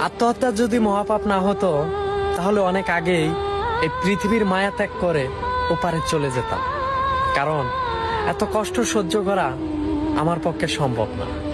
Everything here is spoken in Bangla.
আত্মহত্যা যদি মহাপাপ না হতো, তাহলে অনেক আগেই এই পৃথিবীর মায়া ত্যাগ করে ওপারে চলে যেতাম। কারণ, এত কষ্ট সহ্য করা আমার পক্ষে সম্ভব না।